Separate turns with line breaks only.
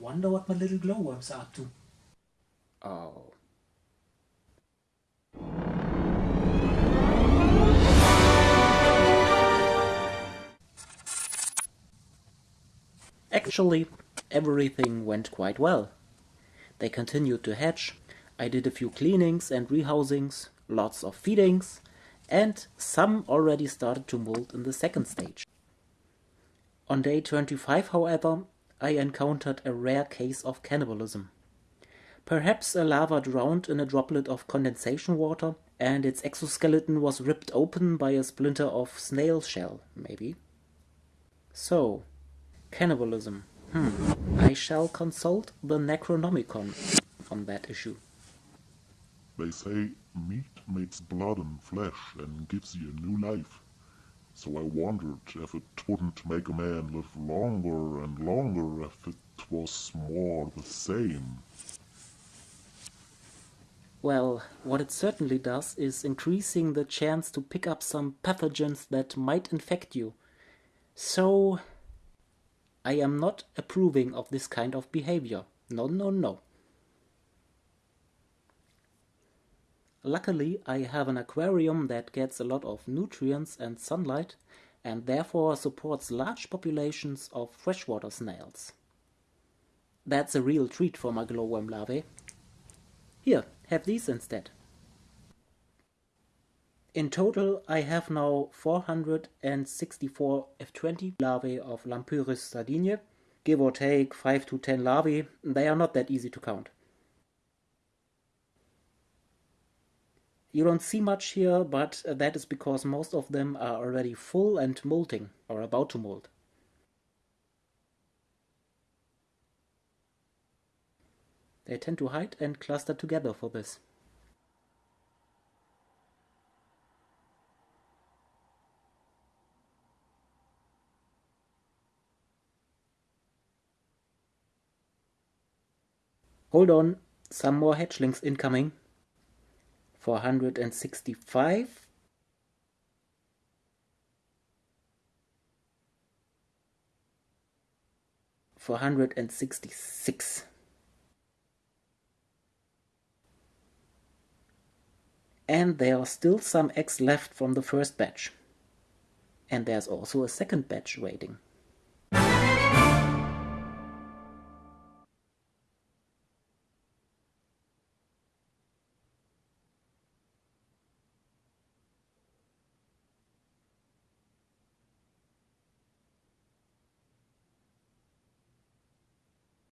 wonder what my little glowworms are up to.
Oh. Actually, everything went quite well. They continued to hatch, I did a few cleanings and rehousings, lots of feedings, and some already started to molt in the second stage. On day 25, however, I encountered a rare case of cannibalism. Perhaps a larva drowned in a droplet of condensation water and its exoskeleton was ripped open by a splinter of snail shell, maybe. So, cannibalism. Hmm. I shall consult the Necronomicon on that issue.
They say meat makes blood and flesh and gives you a new life. So I wondered if it wouldn't make a man live longer and longer if it was more the same.
Well, what it certainly does is increasing the chance to pick up some pathogens that might infect you. So, I am not approving of this kind of behavior. No, no, no. Luckily, I have an aquarium that gets a lot of nutrients and sunlight and therefore supports large populations of freshwater snails. That's a real treat for my glowworm larvae. Here, have these instead. In total, I have now 464 F20 larvae of Lampyris sardiniae, give or take 5 to 10 larvae, they are not that easy to count. You don't see much here, but uh, that is because most of them are already full and molting, or about to molt. They tend to hide and cluster together for this. Hold on, some more hatchlings incoming. 465 466 and there are still some eggs left from the first batch. And there's also a second batch waiting